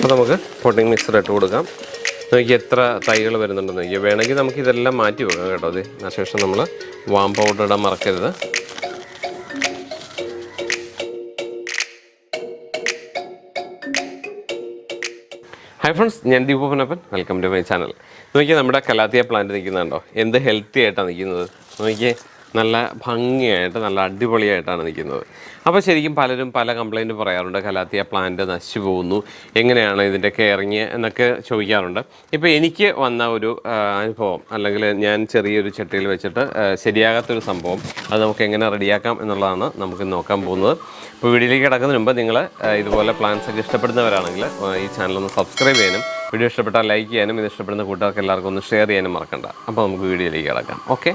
അപ്പോൾ നമുക്ക് potting mixer ഇട്ട് കൊടുക്കാം. നോക്കി എത്ര തൈകൾ വരുന്നുണ്ടെന്ന് നോക്കി വേണമെങ്കിൽ നമുക്ക് ഇതെല്ലാം മാറ്റി വെക്കാം കേട്ടോ അത്. അതിനുശേഷം നമ്മൾ വാം പൗഡർ ഇടാൻ മറക്കരുത്. ഹൈ ഫ്രണ്ട്സ് ഞാൻ Deepanappan welcome to my channel നോക്കിയാൽ നമ്മുടെ കലാത്തിയ പ്ലാന്റ് നിൽക്കുന്നുണ്ടോ? എന്ത് ഹെൽത്തി ആയിട്ടാണ് നിൽക്കുന്നത്? നോക്കിയേ നല്ല ഭംഗിയായിട്ട് നല്ല അടിപൊളിയായിട്ടാണ് നിൽക്കുന്നത്. അപ്പോൾ ശരിക്കും പലരും പല കംപ്ലൈന്റ് പറയാറുണ്ട്. കലാത്തിയ പ്ലാന്റ് നശിച്ചു പോകുന്നു. എങ്ങനെയാണ് ഇതിന്റെ കെയറിങ് എന്നൊക്കെ ചോദിക്കാറുണ്ട്. ഇപ്പോൾ എനിക്ക് വന്ന ഒരു അനുഭവം അല്ലെങ്കിൽ ഞാൻ ചെറിയൊരു ചട്ടിയിൽ വെച്ചിട്ട് ശരിയാകാത്തൊരു സംഭവം അത് നമുക്ക് എങ്ങനെ റെഡിയാക്കാം എന്നുള്ളതാണ് നമുക്ക് നോക്കാൻ പോകുന്നത്. ഇപ്പോൾ വീഡിയോയിലേക്ക് കിടക്കുന്നതിന് മുമ്പ് നിങ്ങൾ ഇതുപോലെ പ്ലാൻസ് ഒക്കെ ഇഷ്ടപ്പെടുന്നവരാണെങ്കിൽ ഈ ചാനൽ ഒന്ന് സബ്സ്ക്രൈബ് ചെയ്യാനും വീഡിയോ ഇഷ്ടപ്പെട്ടാൽ ലൈക്ക് ചെയ്യാനും ഇത് ഇഷ്ടപ്പെടുന്ന കൂട്ടുകാർക്ക് എല്ലാവർക്കും ഒന്ന് ഷെയർ ചെയ്യാനും മറക്കണ്ട. അപ്പോൾ നമുക്ക് വീഡിയോയിലേക്ക് കിടക്കാം. ഓക്കെ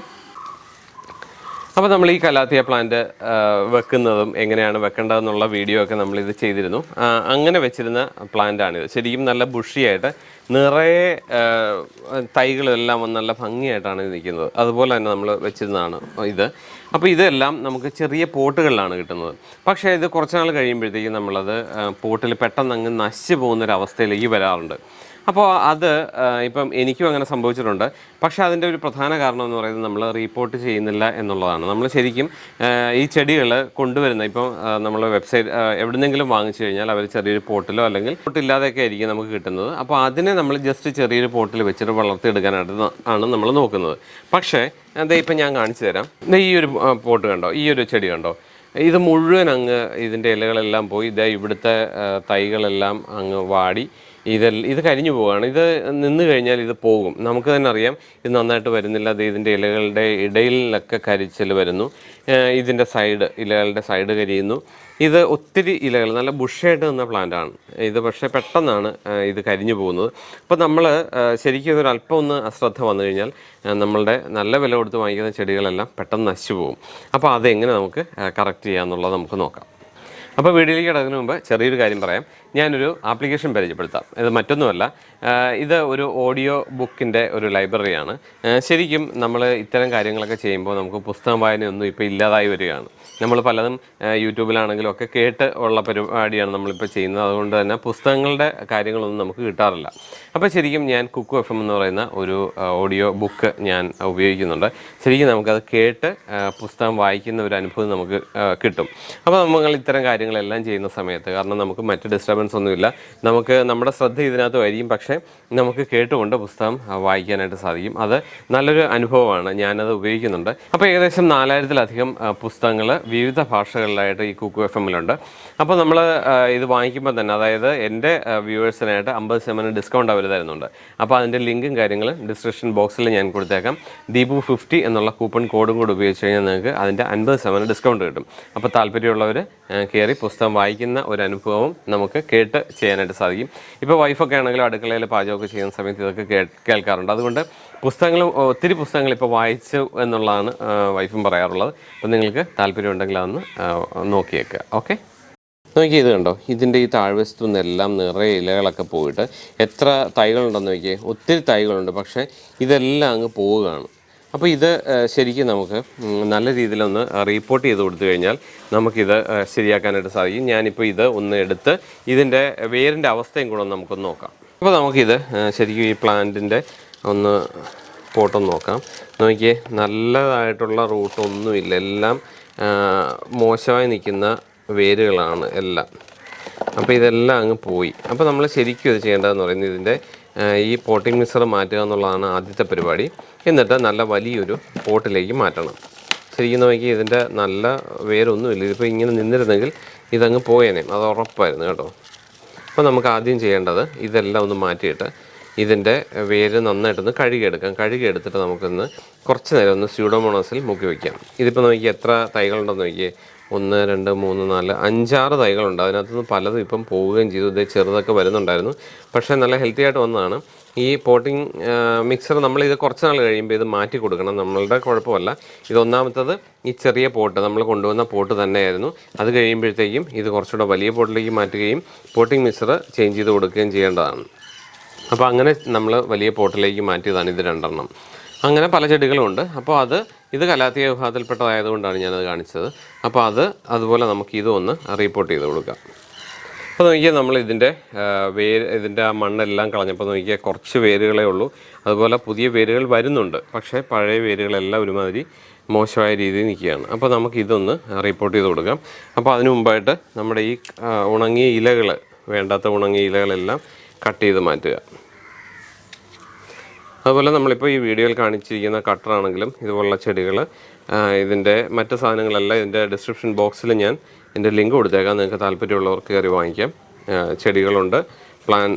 അപ്പോൾ നമ്മൾ ഈ കലാത്തിയ പ്ലാന്റ് വെക്കുന്നതും എങ്ങനെയാണ് വെക്കേണ്ടതെന്നുള്ള വീഡിയോ ഒക്കെ നമ്മൾ ഇത് ചെയ്തിരുന്നു. അങ്ങനെ വെച്ചിരുന്ന പ്ലാന്റാണിത് ശരിക്കും നല്ല ബുഷിയായിട്ട് നിറയെ തൈകളെല്ലാം വന്ന് നല്ല ഭംഗിയായിട്ടാണ് നിൽക്കുന്നത്. അതുപോലെ തന്നെ നമ്മൾ വെച്ചിരുന്നതാണ് ഇത്. അപ്പോൾ ഇതെല്ലാം നമുക്ക് ചെറിയ പോട്ടുകളിലാണ് കിട്ടുന്നത്. പക്ഷേ ഇത് കുറച്ച് നാൾ കഴിയുമ്പോഴത്തേക്കും നമ്മളത് പോട്ടിൽ പെട്ടെന്ന് അങ്ങ് നശിച്ചു പോകുന്നൊരവസ്ഥയിലേക്ക് വരാറുണ്ട്. അപ്പോൾ അത് ഇപ്പം എനിക്കും അങ്ങനെ സംഭവിച്ചിട്ടുണ്ട്. പക്ഷേ അതിന്റെ ഒരു പ്രധാന കാരണം എന്ന് പറയുന്നത് നമ്മൾ റിപ്പോർട്ട് ചെയ്യുന്നില്ല എന്നുള്ളതാണ്. നമ്മൾ ശരിക്കും ഈ ചെടികൾ കൊണ്ടുവരുന്ന ഇപ്പം നമ്മൾ വെബ്സൈറ്റ് എവിടെന്നെങ്കിലും വാങ്ങിച്ചു കഴിഞ്ഞാൽ അവർ ചെറിയൊരു പോട്ടിലോ അല്ലെങ്കിൽ പോട്ടില്ലാതെയൊക്കെ ആയിരിക്കും നമുക്ക് കിട്ടുന്നത്. അപ്പോൾ അതിനെ നമ്മൾ ജസ്റ്റ് ചെറിയൊരു പോട്ടിൽ വെച്ചിട്ട് വളർത്തിയെടുക്കാനായിട്ട് ആണ് നമ്മൾ നോക്കുന്നത്. പക്ഷേ അതേ ഇപ്പം ഞാൻ കാണിച്ചു തരാം. ഈ ഒരു പോട്ട് കണ്ടോ? ഈ ഒരു ചെടി കണ്ടോ? ഇത് മുഴുവൻ അങ്ങ് ഇതിന്റെ ഇലകളെല്ലാം പോയി ഇതേ ഇവിടുത്തെ തൈകളെല്ലാം അങ്ങ് വാടി. ഇതെല്ലാം ഇത് കരിഞ്ഞു പോവുകയാണ്. ഇത് നിന്ന് കഴിഞ്ഞാൽ ഇത് പോകും. നമുക്ക് തന്നെ അറിയാം ഇത് നന്നായിട്ട് വരുന്നില്ല. അത് ഇതിന്റെ ഇലകളുടെ ഇടയിലൊക്കെ കരിച്ചൽ വരുന്നു. ഇതിന്റെ സൈഡ് ഇലകളുടെ സൈഡ് കരിയുന്നു. ഇത് ഒത്തിരി ഇലകൾ നല്ല ബുഷായിട്ട് നിന്ന പ്ലാന്റ് ആണ്. ഇത് പക്ഷേ പെട്ടെന്നാണ് ഇത് കരിഞ്ഞു പോകുന്നത്. അപ്പോൾ നമ്മൾ ശരിക്കും ഒരു അല്പം ഒന്ന് അശ്രദ്ധ വന്നു കഴിഞ്ഞാൽ നമ്മളുടെ നല്ല വില കൊടുത്ത് വാങ്ങിക്കുന്ന ചെടികളെല്ലാം പെട്ടെന്ന് നശിച്ചു പോകും. അപ്പോൾ അതെങ്ങനെ നമുക്ക് കറക്റ്റ് ചെയ്യാമെന്നുള്ളത് നമുക്ക് നോക്കാം. അപ്പോൾ വീഡിയോയിലേക്ക് കിടക്കുന്നതിന് മുമ്പ് ചെറിയൊരു കാര്യം പറയാം. ഞാനൊരു ആപ്ലിക്കേഷൻ പരിചയപ്പെടുത്താം. ഇത് മറ്റൊന്നുമല്ല. ഇത് ഒരു ഓഡിയോ ബുക്കിന്റെ ഒരു ലൈബ്രറിയാണ്. ശരിക്കും നമ്മൾ ഇത്തരം കാര്യങ്ങളൊക്കെ ചെയ്യുമ്പോൾ നമുക്ക് പുസ്തകം വായനയൊന്നും ഇപ്പോൾ ഇല്ലാതായി വരികയാണ്. നമ്മൾ പലതും യൂട്യൂബിലാണെങ്കിലും ഒക്കെ കേട്ട് ഉള്ള പരിപാടിയാണ് നമ്മളിപ്പോൾ ചെയ്യുന്നത്. അതുകൊണ്ട് തന്നെ പുസ്തകങ്ങളുടെ കാര്യങ്ങളൊന്നും നമുക്ക് കിട്ടാറില്ല. അപ്പോൾ ശരിക്കും ഞാൻ കുക്കു എഫ് എം എന്ന് പറയുന്ന ഒരു ഓഡിയോ ബുക്ക് ഞാൻ ഉപയോഗിക്കുന്നുണ്ട്. ശരിക്കും നമുക്കത് കേട്ട് പുസ്തകം വായിക്കുന്ന ഒരു അനുഭവം നമുക്ക് കിട്ടും. അപ്പോൾ നമ്മൾ ഇത്തരം കാര്യങ്ങളെല്ലാം ചെയ്യുന്ന സമയത്ത് കാരണം നമുക്ക് മറ്റ് ഡിസ്റ്റർബൻസ് ഒന്നുമില്ല. നമുക്ക് നമ്മുടെ ശ്രദ്ധ ഇതിനകത്ത് വരികയും പക്ഷേ നമുക്ക് കേട്ടുകൊണ്ട് പുസ്തകം വായിക്കാനായിട്ട് സാധിക്കും. അത് നല്ലൊരു അനുഭവമാണ്. ഞാനത് ഉപയോഗിക്കുന്നുണ്ട്. അപ്പോൾ ഏകദേശം നാലായിരത്തിലധികം പുസ്തകങ്ങൾ വിവിധ ഭാഷകളിലായിട്ട് ഈ കുക്കു എഫ് എമ്മിലുണ്ട് അപ്പോൾ നമ്മൾ ഇത് വാങ്ങിക്കുമ്പോൾ തന്നെ അതായത് എന്റെ വ്യൂവേഴ്സിനായിട്ട് അമ്പത് ശതമാനം ഡിസ്കൗണ്ട് അവർ തരുന്നുണ്ട്. അപ്പോൾ അതിന്റെ ലിങ്കും കാര്യങ്ങളും ഡിസ്ക്രിപ്ഷൻ ബോക്സിൽ ഞാൻ കൊടുത്തേക്കാം. ദീപു ഫിഫ്റ്റി എന്നുള്ള കൂപ്പൺ കോഡും കൂടി ഉപയോഗിച്ച് കഴിഞ്ഞാൽ നിങ്ങൾക്ക് അതിന്റെ അൻപത് ശതമാനം ഡിസ്കൗണ്ട് കിട്ടും. അപ്പോൾ താല്പര്യമുള്ളവർ കയറി പുസ്തകം വായിക്കുന്ന ഒരു അനുഭവവും നമുക്ക് കേട്ട് ചെയ്യാനായിട്ട് സാധിക്കും. ഇപ്പോൾ വൈഫൊക്കെ ആണെങ്കിലും അടുക്കളയിൽ പാചകമൊക്കെ ചെയ്യുന്ന സമയത്ത് ഇതൊക്കെ കേൾക്കാറുണ്ട്. അതുകൊണ്ട് പുസ്തകങ്ങൾ ഒത്തിരി പുസ്തകങ്ങൾ ഇപ്പോൾ വായിച്ചു എന്നുള്ളതാണ് വൈഫും പറയാറുള്ളത്. അപ്പം നിങ്ങൾക്ക് താല്പര്യമുണ്ടെങ്കിൽ അതൊന്ന് നോക്കിയേക്കുക ഓക്കെ? നോക്കി ഇത് കണ്ടോ? ഇതിന്റെ ഈ താഴ്വശത്തു നിന്നെല്ലാം നിറയെ ഇലകളൊക്കെ പോയിട്ട് എത്ര തൈകളുണ്ടെന്ന് നോക്കിയേ? ഒത്തിരി തൈകളുണ്ട് പക്ഷേ ഇതെല്ലാം അങ്ങ് പോവുകയാണ്. അപ്പോൾ ഇത് ശരിക്കും നമുക്ക് നല്ല രീതിയിലൊന്ന് റീപ്പോർട്ട് ചെയ്ത് കൊടുത്തു കഴിഞ്ഞാൽ നമുക്കിത് ശരിയാക്കാനായിട്ട് സാധിക്കും. ഞാനിപ്പോൾ ഇത് ഒന്ന് എടുത്ത് ഇതിന്റെ വേരിന്റെ അവസ്ഥയും കൂടെ നമുക്കൊന്ന് നോക്കാം. അപ്പോൾ നമുക്കിത് ശരിക്കും ഈ പ്ലാന്റിന്റെ ഒന്ന് പോട്ടൊന്ന് നോക്കാം. നോക്കിയേ നല്ലതായിട്ടുള്ള റൂട്ടൊന്നുമില്ല എല്ലാം മോശമായി നിൽക്കുന്ന വേരുകളാണ് എല്ലാം. അപ്പോൾ ഇതെല്ലാം അങ്ങ് പോയി. അപ്പോൾ നമ്മൾ ശരിക്കും ഇത് ചെയ്യേണ്ടതെന്ന് പറയുന്നത് ഇതിന്റെ ഈ പോട്ടിംഗ് മിക്സർ മാറ്റുക എന്നുള്ളതാണ് ആദ്യത്തെ പരിപാടി. എന്നിട്ട് നല്ല വലിയൊരു പോട്ടിലേക്ക് മാറ്റണം. ശരിക്കും നോക്കി ഇതിന്റെ നല്ല വേരൊന്നുമില്ല. ഇതിപ്പോൾ ഇങ്ങനെ നിന്നിരുന്നെങ്കിൽ ഇതങ്ങ് പോയേനെ. അത് ഉറപ്പായിരുന്നു കേട്ടോ. അപ്പോൾ നമുക്ക് ആദ്യം ചെയ്യേണ്ടത് ഇതെല്ലാം ഒന്ന് മാറ്റിയിട്ട് ഇതിന്റെ വേര് നന്നായിട്ടൊന്ന് കഴുകിയെടുക്കാം. കഴുകിയെടുത്തിട്ട് നമുക്കൊന്ന് കുറച്ച് നേരം ഒന്ന് സ്യൂഡോമോണോസിൽ മുക്കി വയ്ക്കാം. ഇതിപ്പോൾ നോക്കി എത്ര തൈകളുണ്ടെന്ന് നോക്കിയേ. ഒന്ന് രണ്ട് മൂന്ന് നാല് അഞ്ചാറ് തൈകളുണ്ട്. അതിനകത്തുനിന്ന് പലതും ഇപ്പം പോവുകയും ചെയ്തു. ഇതേ ചെറുതൊക്കെ വരുന്നുണ്ടായിരുന്നു. പക്ഷേ നല്ല ഹെൽത്തി ആയിട്ട് വന്നതാണ്. ഈ പോട്ടിംഗ് മിക്സർ നമ്മൾ ഇത് കുറച്ച് നാൾ കഴിയുമ്പോൾ ഇത് മാറ്റി കൊടുക്കണം. നമ്മളുടെ കുഴപ്പമല്ല. ഇതൊന്നാമത്തത് ഈ ചെറിയ പോട്ട് നമ്മൾ കൊണ്ടുവന്ന പോട്ട് തന്നെയായിരുന്നു. അത് കഴിയുമ്പോഴത്തേക്കും ഇത് കുറച്ചുകൂടെ വലിയ പോട്ടിലേക്ക് മാറ്റുകയും പോട്ടിംഗ് മിക്സർ ചേഞ്ച് ചെയ്ത് കൊടുക്കുകയും ചെയ്യേണ്ടതാണ്. അപ്പോൾ അങ്ങനെ നമ്മൾ വലിയ പോട്ടിലേക്ക് മാറ്റിയതാണ് ഇത് രണ്ടെണ്ണം. അങ്ങനെ പല ചെടികളുമുണ്ട് അപ്പോൾ അത് ഇത് കലാത്തിയ വിഭാഗത്തിൽപ്പെട്ടതായതുകൊണ്ടാണ് ഞാനത് കാണിച്ചത്. അപ്പോൾ അത് അതുപോലെ നമുക്ക് ഇതൊന്ന് റീപ്പോർട്ട് ചെയ്ത് കൊടുക്കാം. അപ്പോൾ നോക്കിയാൽ നമ്മൾ ഇതിന്റെ വേര് ഇതിന്റെ ആ മണ്ണെല്ലാം കളഞ്ഞപ്പോൾ നോക്കിയാൽ കുറച്ച് വേരുകളേ ഉള്ളൂ. അതുപോലെ പുതിയ വേരുകൾ വരുന്നുണ്ട്. പക്ഷേ പഴയ വേരുകളെല്ലാം ഒരുമാതിരി മോശമായ രീതിയിൽ നിൽക്കുകയാണ്. അപ്പോൾ നമുക്ക് ഇതൊന്ന് റിപ്പോർട്ട് ചെയ്ത് കൊടുക്കാം. അപ്പോൾ അതിനു മുമ്പായിട്ട് നമ്മുടെ ഈ ഉണങ്ങിയ ഇലകൾ വേണ്ടാത്ത ഉണങ്ങിയ ഇലകളെല്ലാം കട്ട് ചെയ്ത് മാറ്റുക. അതുപോലെ നമ്മളിപ്പോൾ ഈ വീഡിയോയിൽ കാണിച്ചിരിക്കുന്ന കട്ടറാണെങ്കിലും ഇതുപോലുള്ള ചെടികൾ ഇതിന്റെ മറ്റ് സാധനങ്ങളെല്ലാം ഇതിന്റെ ഡിസ്ക്രിപ്ഷൻ ബോക്സിൽ ഞാൻ ഇതിന്റെ ലിങ്ക് കൊടുത്തേക്കാം. നിങ്ങൾക്ക് താല്പര്യമുള്ളവർക്ക് കയറി വാങ്ങിക്കാം. ചെടികളുണ്ട് പ്ലാൻ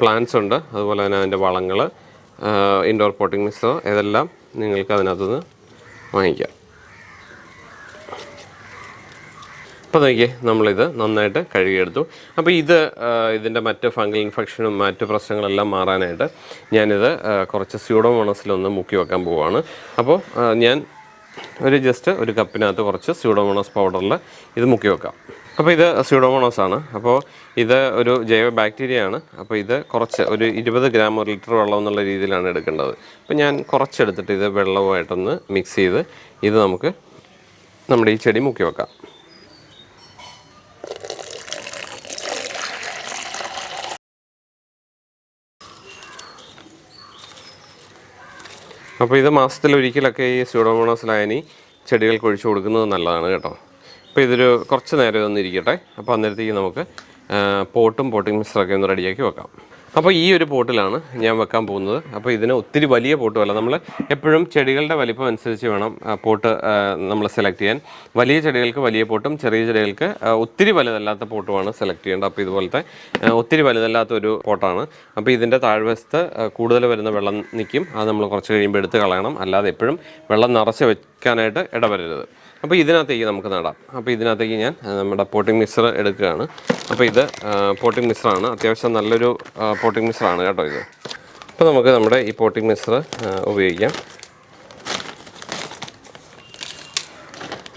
പ്ലാന്റ്സ് ഉണ്ട്. അതുപോലെ തന്നെ അതിന്റെ വളങ്ങൾ ഇൻഡോർ പോട്ടിംഗ് മിസ്സോ ഇതെല്ലാം നിങ്ങൾക്ക് അതിനകത്തുനിന്ന് വാങ്ങിക്കാം. അപ്പോൾ നോക്കിയേ നമ്മളിത് നന്നായിട്ട് കഴുകിയെടുത്തു. അപ്പോൾ ഇത് ഇതിന്റെ മറ്റ് ഫംഗൽ ഇൻഫെക്ഷനും മറ്റ് പ്രശ്നങ്ങളെല്ലാം മാറാനായിട്ട് ഞാനിത് കുറച്ച് കുറച്ച് സ്യൂഡോമോണസിലൊന്ന് മുക്കി വെക്കാൻ പോവുകയാണ് അപ്പോൾ ഞാൻ ഒരു ജസ്റ്റ് ഒരു കപ്പിനകത്ത് കുറച്ച് സ്യൂഡോമോണോസ് പൗഡറിൽ ഇത് മുക്കി വെക്കാം. അപ്പോൾ ഇത് സ്യൂഡോമോണസ് ആണ്. അപ്പോൾ ഇത് ഒരു ജൈവ ബാക്ടീരിയ ആണ് അപ്പോൾ ഇത് കുറച്ച് ഒരു ഇരുപത് ഗ്രാം ഒരു ലിറ്റർ വെള്ളം എന്നുള്ള രീതിയിലാണ് എടുക്കേണ്ടത്. അപ്പോൾ ഞാൻ കുറച്ചെടുത്തിട്ട് ഇത് വെള്ളവുമായിട്ടൊന്ന് മിക്സ് ചെയ്ത് ഇത് നമുക്ക് നമ്മുടെ ഈ ചെടി മുക്കി വെക്കാം. അപ്പോൾ ഇത് മാസത്തിൽ ഒരിക്കലൊക്കെ ഈ സ്യൂഡോമോണോസ് ലായനി ചെടികൾക്ക് ഒഴിച്ചു കൊടുക്കുന്നത് നല്ലതാണ് കേട്ടോ. അപ്പോൾ ഇതൊരു കുറച്ച് നേരം ഇതൊന്നിരിക്കട്ടെ അപ്പോൾ അന്നേരത്തേക്ക് നമുക്ക് പോട്ടും പോട്ടിംഗ് മിക്സറൊക്കെ ഒന്ന് റെഡിയാക്കി വെക്കാം. അപ്പോൾ ഈ ഒരു പോട്ടിലാണ് ഞാൻ വെക്കാൻ പോകുന്നത്. അപ്പോൾ ഇതിന് ഒത്തിരി വലിയ പോട്ടുമല്ല നമ്മൾ എപ്പോഴും ചെടികളുടെ വലിപ്പം അനുസരിച്ച് വേണം പോട്ട് നമ്മൾ സെലക്ട് ചെയ്യാൻ. വലിയ ചെടികൾക്ക് വലിയ പോട്ടും ചെറിയ ചെടികൾക്ക് ഒത്തിരി വലുതല്ലാത്ത പോട്ടുമാണ് സെലക്ട് ചെയ്യേണ്ടത്. അപ്പോൾ ഇതുപോലത്തെ ഒത്തിരി വലുതല്ലാത്ത ഒരു പോട്ടാണ്. അപ്പോൾ ഇതിന്റെ താഴ്വശത്ത് കൂടുതൽ വരുന്ന വെള്ളം നിൽക്കും. അത് നമ്മൾ കുറച്ച് കഴിയുമ്പോൾ എടുത്ത് കളയണം. അല്ലാതെ എപ്പോഴും വെള്ളം നിറച്ച് വെക്കാനായിട്ട് ഇടവരരുത്. അപ്പോൾ ഇതിനകത്തേക്ക് നമുക്ക് നടാം. അപ്പോൾ ഇതിനകത്തേക്ക് ഞാൻ നമ്മുടെ പോട്ടിംഗ് മിക്സർ എടുക്കുകയാണ്. അപ്പോൾ ഇത് പോട്ടിംഗ് മിക്സറാണ് അത്യാവശ്യം നല്ലൊരു പോട്ടിംഗ് മിക്സറാണ് കേട്ടോ ഇത്. അപ്പോൾ നമുക്ക് നമ്മുടെ ഈ പോട്ടിംഗ് മിക്സർ ഉപയോഗിക്കാം.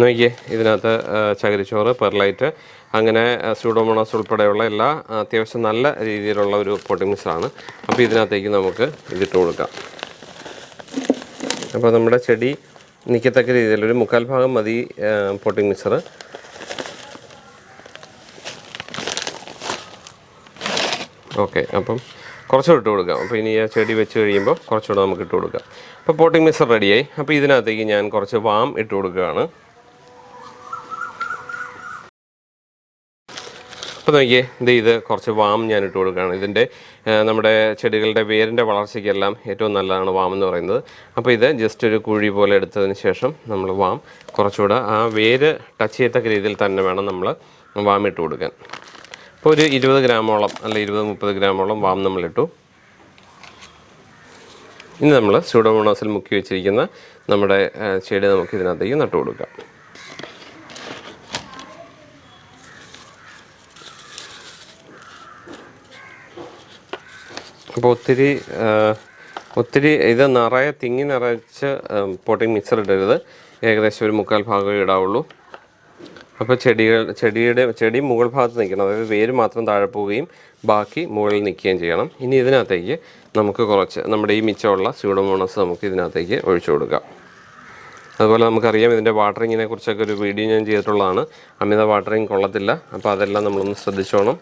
നോക്കിയേ ഇതിനകത്ത് ചകിരിച്ചോറ് പെർലൈറ്റ് അങ്ങനെ സ്യൂഡോമോണോസ് ഉൾപ്പെടെയുള്ള എല്ലാ അത്യാവശ്യം നല്ല രീതിയിലുള്ള ഒരു പോട്ടിംഗ് മിക്സറാണ് അപ്പോൾ ഇതിനകത്തേക്ക് നമുക്ക് ഇതിട്ട് കൊടുക്കാം. അപ്പോൾ നമ്മുടെ ചെടി നിൽക്കത്തക്ക രീതിയിൽ ഒരു മുക്കാൽ ഭാഗം മതി പോട്ടിംഗ് മിക്സർ ഓക്കെ അപ്പം കുറച്ചുകൂടെ ഇട്ട് കൊടുക്കാം. അപ്പോൾ ഇനി ആ ചെടി വെച്ച് കഴിയുമ്പോൾ കുറച്ചുകൂടെ നമുക്ക് ഇട്ട് കൊടുക്കാം. അപ്പോൾ പോട്ടിംഗ് മിക്സർ റെഡിയായി അപ്പോൾ ഇതിനകത്തേക്ക് ഞാൻ കുറച്ച് വാം ഇട്ട് കൊടുക്കുകയാണ്. അപ്പോൾ നോക്കിയേ ഇത് ഇത് കുറച്ച് വാം ഞാൻ ഇട്ട് കൊടുക്കുകയാണ് ഇതിന്റെ നമ്മുടെ ചെടികളുടെ വേരിന്റെ വളർച്ചയ്ക്കെല്ലാം ഏറ്റവും നല്ലതാണ് വാം എന്ന് പറയുന്നത്. അപ്പോൾ ഇത് ജസ്റ്റ് ഒരു കുഴി പോലെ എടുത്തതിന് ശേഷം നമ്മൾ വാം കുറച്ചുകൂടെ ആ വേര് ടച്ച് ചെയ്യത്തക്ക രീതിയിൽ തന്നെ വേണം നമ്മൾ വാം ഇട്ട് കൊടുക്കാൻ. അപ്പോൾ ഒരു ഇരുപത് ഗ്രാമോളം അല്ല ഇരുപത് മുപ്പത് ഗ്രാമോളം വാം നമ്മളിട്ടു. ഇനി നമ്മൾ സ്യൂഡോമോണോസിൽ മുക്കി വെച്ചിരിക്കുന്ന നമ്മുടെ ചെടി നമുക്ക് ഇതിനകത്തേക്ക് നട്ടു കൊടുക്കാം. അപ്പോൾ ഒത്തിരി ഒത്തിരി ഇത് നിറയെ തിങ്ങി നിറച്ച് പോട്ടിംഗ് മിക്സർ ഇടരുത്. ഏകദേശം ഒരു മുക്കാൽ ഭാഗമേ ഇടാവുള്ളൂ. അപ്പോൾ ചെടികൾ ചെടിയുടെ ചെടി മുകൾ ഭാഗത്ത് നിൽക്കണം. അതായത് വേര് മാത്രം താഴെ പോവുകയും ബാക്കി മുകളിൽ നിൽക്കുകയും ചെയ്യണം. ഇനി ഇതിനകത്തേക്ക് നമുക്ക് കുറച്ച് നമ്മുടെ ഈ മിച്ചമുള്ള സ്യൂഡോമോണസ് നമുക്ക് ഇതിനകത്തേക്ക് ഒഴിച്ചു കൊടുക്കാം. അതുപോലെ നമുക്കറിയാം ഇതിന്റെ വാട്ടറിങ്ങിനെ കുറിച്ചൊക്കെ ഒരു വീഡിയോ ഞാൻ ചെയ്തിട്ടുള്ളതാണ്. അമിത വാട്ടറിങ് കൊള്ളത്തില്ല. അപ്പോൾ അതെല്ലാം നമ്മളൊന്ന് ശ്രദ്ധിച്ചോണം.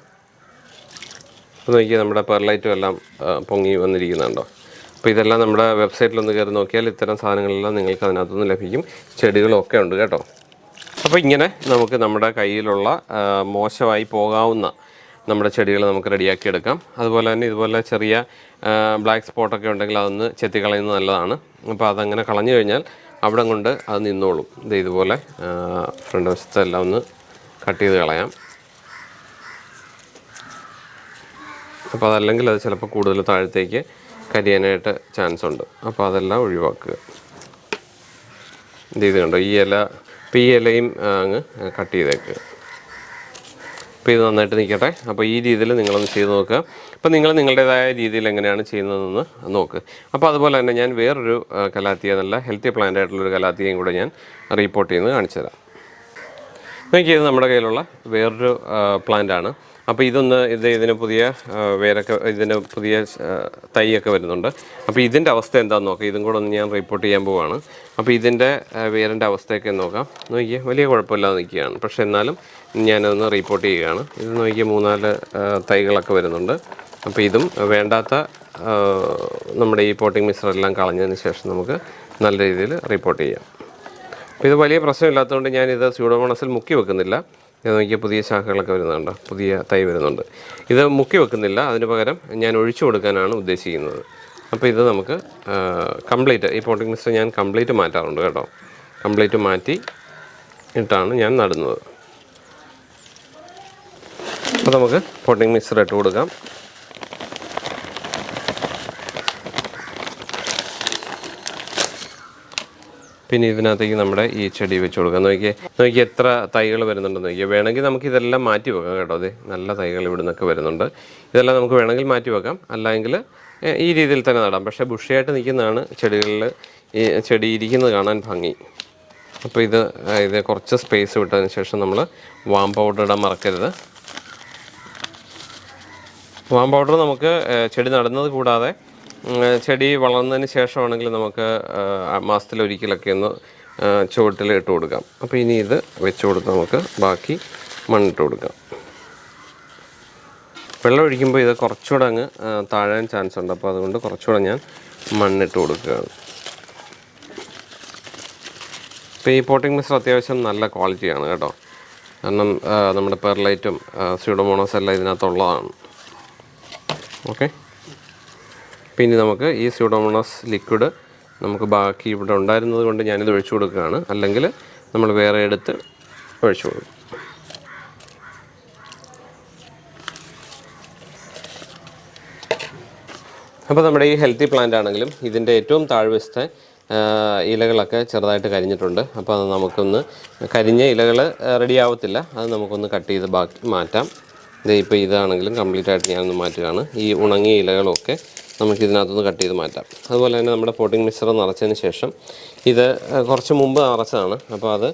അപ്പോൾ നോക്കിയാൽ നമ്മുടെ പെർലൈറ്റും എല്ലാം പൊങ്ങി വന്നിരിക്കുന്നുണ്ടോ? അപ്പോൾ ഇതെല്ലാം നമ്മുടെ വെബ്സൈറ്റിലൊന്ന് കയറി നോക്കിയാൽ ഇത്തരം സാധനങ്ങളെല്ലാം നിങ്ങൾക്ക് അതിനകത്തുനിന്ന് ലഭിക്കും. ചെടികളൊക്കെ ഉണ്ട് കേട്ടോ. അപ്പോൾ ഇങ്ങനെ നമുക്ക് നമ്മുടെ കയ്യിലുള്ള മോശമായി പോകാവുന്ന നമ്മുടെ ചെടികൾ നമുക്ക് റെഡിയാക്കി എടുക്കാം. അതുപോലെ തന്നെ ഇതുപോലെ ചെറിയ ബ്ലാക്ക് സ്പോട്ടൊക്കെ ഉണ്ടെങ്കിൽ അതൊന്ന് ചെത്തിക്കളയുന്നത് നല്ലതാണ്. അപ്പോൾ അതങ്ങനെ കളഞ്ഞു കഴിഞ്ഞാൽ അവിടെ കൊണ്ട് അത് നിന്നോളും. ഇത് ഇതുപോലെ ഫ്രണ്ട് വശത്തെല്ലാം ഒന്ന് കട്ട് ചെയ്ത് കളയാം. അപ്പോൾ അതല്ലെങ്കിൽ അത് ചിലപ്പോൾ കൂടുതൽ താഴത്തേക്ക് കരിയാനായിട്ട് ചാൻസ് ഉണ്ട്. അപ്പോൾ അതെല്ലാം ഒഴിവാക്കുക. ഇത് കണ്ടോ? ഈ ഇല ഇപ്പോൾ ഈ ഇലയും അങ്ങ് കട്ട് ചെയ്തേക്കുക അപ്പോൾ ഇത് നന്നായിട്ട് നിൽക്കട്ടെ അപ്പോൾ ഈ രീതിയിൽ നിങ്ങളൊന്ന് ചെയ്ത് നോക്കുക. അപ്പോൾ നിങ്ങൾ നിങ്ങളുടേതായ രീതിയിൽ എങ്ങനെയാണ് ചെയ്യുന്നതെന്ന് നോക്കുക അപ്പോൾ അതുപോലെ തന്നെ ഞാൻ വേറൊരു കലാത്തിയ നല്ല ഹെൽത്തി പ്ലാന്റ് ആയിട്ടുള്ളൊരു കലാത്തിയയും കൂടെ ഞാൻ റിപ്പോർട്ട് ചെയ്യുന്നത് കാണിച്ചു തരാം. നോക്കിയത് നമ്മുടെ കയ്യിലുള്ള വേറൊരു പ്ലാന്റ് ആണ്. അപ്പോൾ ഇതൊന്ന് ഇത് ഇതിന് പുതിയ വേരൊക്കെ ഇതിന് പുതിയ തൈയൊക്കെ വരുന്നുണ്ട്. അപ്പോൾ ഇതിന്റെ അവസ്ഥ എന്താണെന്ന് നോക്കാം. ഇതും കൂടെ ഒന്ന് ഞാൻ റിപ്പോർട്ട് ചെയ്യാൻ പോവാണ്. അപ്പോൾ ഇതിന്റെ വേരന്റെ അവസ്ഥയൊക്കെ നോക്കാം. നോക്കിയേ വലിയ കുഴപ്പമില്ലാതെ നിൽക്കുകയാണ്. പക്ഷേ എന്നാലും ഞാനതൊന്ന് റിപ്പോർട്ട് ചെയ്യുകയാണ്. ഇത് നോക്കിയേ മൂന്നാൽ തൈകളൊക്കെ വരുന്നുണ്ട്. അപ്പോൾ ഇതും വേണ്ടാത്ത നമ്മുടെ ഈ പോട്ടിംഗ് മിശ്രെല്ലാം കളഞ്ഞതിന് ശേഷം നമുക്ക് നല്ല രീതിയിൽ റിപ്പോർട്ട് ചെയ്യാം. അപ്പോൾ ഇത് വലിയ പ്രശ്നമില്ലാത്തതുകൊണ്ട് ഞാനിത് സ്യൂഡോമോണസിൽ മുക്കി വെക്കുന്നില്ല. ഇത് നോക്കിയാൽ പുതിയ ശാഖകളൊക്കെ വരുന്നുണ്ട്? പുതിയ തൈ വരുന്നുണ്ട്. ഇത് മുക്കി വെക്കുന്നില്ല. അതിന് പകരം ഞാൻ ഒഴിച്ചു കൊടുക്കാനാണ് ഉദ്ദേശിക്കുന്നത്. അപ്പോൾ ഇത് നമുക്ക് കംപ്ലീറ്റ് ഈ പോട്ടിംഗ് മിക്സ് ഞാൻ കംപ്ലീറ്റ് മാറ്റാറുണ്ട് കേട്ടോ. കംപ്ലീറ്റ് മാറ്റി ഇട്ടാണ് ഞാൻ നടുന്നത്. അപ്പോൾ നമുക്ക് പോട്ടിംഗ് മിക്സർ ഇട്ട് കൊടുക്കാം. പിന്നെ ഇതിനകത്തേക്ക് നമ്മുടെ ഈ ചെടി വെച്ച് കൊടുക്കാം. നോക്കിയേ നോക്കി എത്ര തൈകൾ വരുന്നുണ്ടെന്ന് നോക്കിയാൽ വേണമെങ്കിൽ നമുക്ക് ഇതെല്ലാം മാറ്റി വെക്കാം കേട്ടോ. അതെ നല്ല തൈകൾ ഇവിടെ നിന്നൊക്കെ വരുന്നുണ്ട്. ഇതെല്ലാം നമുക്ക് വേണമെങ്കിൽ മാറ്റി വെക്കാം. അല്ലെങ്കിൽ ഈ രീതിയിൽ തന്നെ നടാം. പക്ഷേ ബുഷിയായിട്ട് നിൽക്കുന്നതാണ് ചെടികളിൽ ഈ ചെടി ഇരിക്കുന്നത് കാണാൻ ഭംഗി. അപ്പോൾ ഇത് ഇത് കുറച്ച് സ്പേസ് വിട്ടതിന് ശേഷം നമ്മൾ വാം പൗഡർ ഇടാൻ മറക്കരുത്. വാം പൗഡർ നമുക്ക് ചെടി നടുന്നത് കൂടാതെ ചെടി വളർന്നതിന് ശേഷമാണെങ്കിൽ നമുക്ക് മാസത്തിലൊരിക്കലൊക്കെ ഒന്ന് ചുവട്ടിൽ ഇട്ട് കൊടുക്കാം. അപ്പോൾ ഇനി ഇത് വെച്ച് കൊടുത്ത് നമുക്ക് ബാക്കി മണ്ണിട്ട് കൊടുക്കാം. വെള്ളം ഒഴിക്കുമ്പോൾ ഇത് കുറച്ചുകൂടെ അങ്ങ് താഴാൻ ചാൻസ് ഉണ്ട്. അപ്പോൾ അതുകൊണ്ട് കുറച്ചുകൂടെ ഞാൻ മണ്ണിട്ട് കൊടുക്കുകയാണ്. ഇപ്പോൾ ഈ പോട്ടിംഗ് മിക്സർ അത്യാവശ്യം നല്ല ക്വാളിറ്റിയാണ് കേട്ടോ. കാരണം നമ്മുടെ പെർലൈറ്റും സ്യൂഡോമോണോസ് എല്ലാം ഇതിനകത്തുള്ളതാണ്. ഓക്കെ പിന്നെ നമുക്ക് ഈ സ്യൂഡോമോണസ് ലിക്വിഡ് നമുക്ക് ബാക്കി ഇവിടെ ഉണ്ടായിരുന്നത് കൊണ്ട് ഞാനിത് ഒഴിച്ചു കൊടുക്കുകയാണ്. അല്ലെങ്കിൽ നമ്മൾ വേറെ എടുത്ത് ഒഴിച്ചു കൊടുക്കും. അപ്പോൾ നമ്മുടെ ഈ ഹെൽത്തി പ്ലാന്റ് ആണെങ്കിലും ഇതിന്റെ ഏറ്റവും താഴ്വശത്തെ ഇലകളൊക്കെ ചെറുതായിട്ട് കരിഞ്ഞിട്ടുണ്ട്. അപ്പോൾ അത് നമുക്കൊന്ന് കരിഞ്ഞ ഇലകൾ റെഡി ആവത്തില്ല. അത് നമുക്കൊന്ന് കട്ട് ചെയ്ത് ബാക്കി മാറ്റാം. ഇപ്പോൾ ഇതാണെങ്കിലും കംപ്ലീറ്റ് ആയിട്ട് ഞാനൊന്ന് മാറ്റുകയാണ്. ഈ ഉണങ്ങിയ ഇലകളൊക്കെ നമുക്ക് ഇതിനകത്തുനിന്ന് കട്ട് ചെയ്ത് മാറ്റാം. അതുപോലെ തന്നെ നമ്മുടെ പോട്ടിംഗ് മിക്സർ നിറച്ചതിന് ശേഷം ഇത് കുറച്ച് മുമ്പ് നിറച്ചതാണ് അപ്പോൾ അത്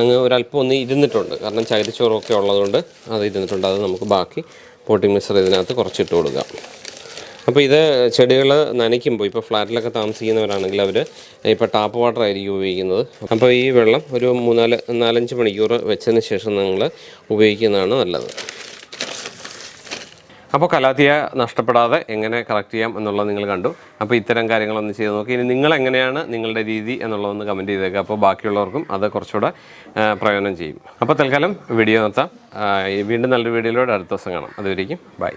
അങ്ങ് ഒരല്പം ഒന്ന് ഇരുന്നിട്ടുണ്ട്. കാരണം ചകിരിച്ചോറൊക്കെ ഉള്ളതുകൊണ്ട് അത് ഇരുന്നിട്ടുണ്ട്. അത് നമുക്ക് ബാക്കി പോട്ടിംഗ് മിക്സർ ഇതിനകത്ത് കുറച്ചിട്ട് കൊടുക്കാം. അപ്പോൾ ഇത് ചെടികൾ നനയ്ക്കുമ്പോൾ ഇപ്പോൾ ഫ്ലാറ്റിലൊക്കെ താമസിക്കുന്നവരാണെങ്കിൽ അവർ ഇപ്പോൾ ടാപ്പ് വാട്ടർ ആയിരിക്കും ഉപയോഗിക്കുന്നത്. അപ്പോൾ ഈ വെള്ളം ഒരു മൂന്നാൽ നാലഞ്ച് മണിക്കൂർ വെച്ചതിന് ശേഷം നിങ്ങൾ ഉപയോഗിക്കുന്നതാണ് നല്ലത്. അപ്പോൾ കലാത്തിയ നഷ്ടപ്പെടാതെ എങ്ങനെ കളക്ട് ചെയ്യാം എന്നുള്ളത് നിങ്ങൾ കണ്ടു. അപ്പോൾ ഇത്തരം കാര്യങ്ങളൊന്ന് ചെയ്ത് നോക്കി. ഇനി നിങ്ങൾ എങ്ങനെയാണ് നിങ്ങളുടെ രീതി എന്നുള്ളതൊന്ന് കമന്റ് ചെയ്തേക്കുക അപ്പോൾ ബാക്കിയുള്ളവർക്കും അത് കുറച്ചുകൂടെ പ്രയോജനം ചെയ്യും. അപ്പോൾ തൽക്കാലം വീഡിയോ നിർത്താം. വീണ്ടും നല്ലൊരു വീഡിയോയിലൂടെ അടുത്ത ദിവസം കാണാം. അതുവരേക്കും ബൈ